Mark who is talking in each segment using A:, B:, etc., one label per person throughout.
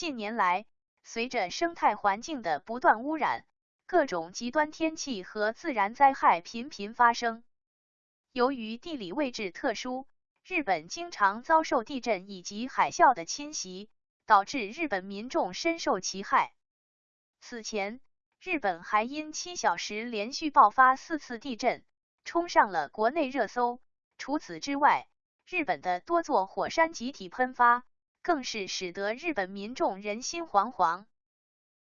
A: 近年来，随着生态环境的不断污染，各种极端天气和自然灾害频频发生。由于地理位置特殊，日本经常遭受地震以及海啸的侵袭，导致日本民众深受其害。此前，日本还因七小时连续爆发四次地震，冲上了国内热搜。除此之外，日本的多座火山集体喷发，更是使得日本民众人心惶惶。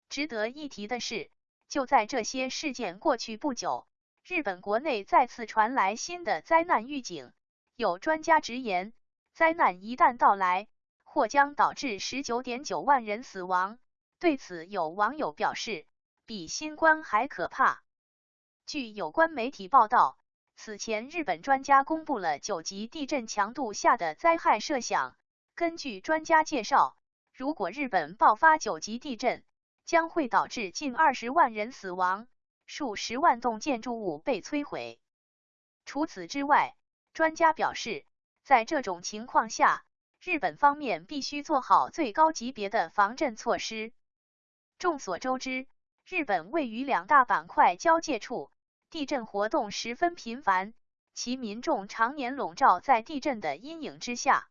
A: 值得一提的是，就在这些事件过去不久，日本国内再次传来新的灾难预警。有专家直言，灾难一旦到来，或将导致十九点九万人死亡。对此，有网友表示，比新冠还可怕。据有关媒体报道。此前，日本专家公布了九级地震强度下的灾害设想。根据专家介绍，如果日本爆发九级地震，将会导致近二十万人死亡，数十万栋建筑物被摧毁。除此之外，专家表示，在这种情况下，日本方面必须做好最高级别的防震措施。众所周知，日本位于两大板块交界处。地震活动十分频繁，其民众常年笼罩在地震的阴影之下，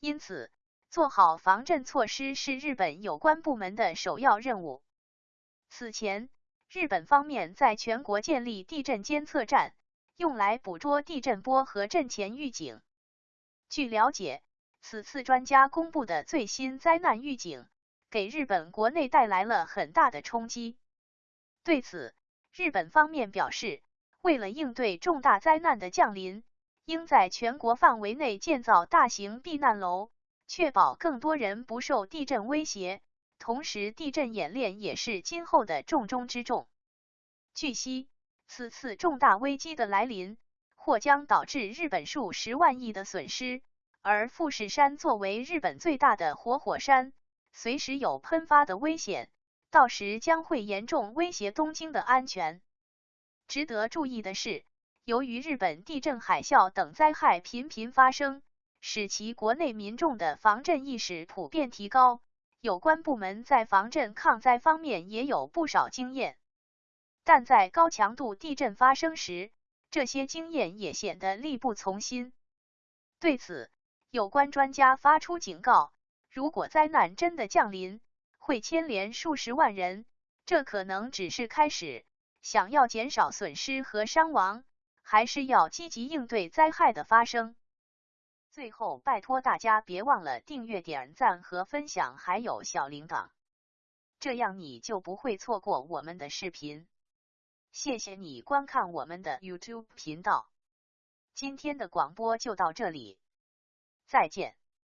A: 因此做好防震措施是日本有关部门的首要任务。此前，日本方面在全国建立地震监测站，用来捕捉地震波和震前预警。据了解，此次专家公布的最新灾难预警，给日本国内带来了很大的冲击。对此，日本方面表示，为了应对重大灾难的降临，应在全国范围内建造大型避难楼，确保更多人不受地震威胁。同时，地震演练也是今后的重中之重。据悉，此次重大危机的来临，或将导致日本数十万亿的损失。而富士山作为日本最大的活火山，随时有喷发的危险。到时将会严重威胁东京的安全。值得注意的是，由于日本地震、海啸等灾害频频发生，使其国内民众的防震意识普遍提高，有关部门在防震抗灾方面也有不少经验。但在高强度地震发生时，这些经验也显得力不从心。对此，有关专家发出警告：如果灾难真的降临，会牵连数十万人，这可能只是开始。想要减少损失和伤亡，还是要积极应对灾害的发生。最后，拜托大家别忘了订阅、点赞和分享，还有小铃铛，这样你就不会错过我们的视频。谢谢你观看我们的 YouTube 频道。今天的广播就到这里，再见。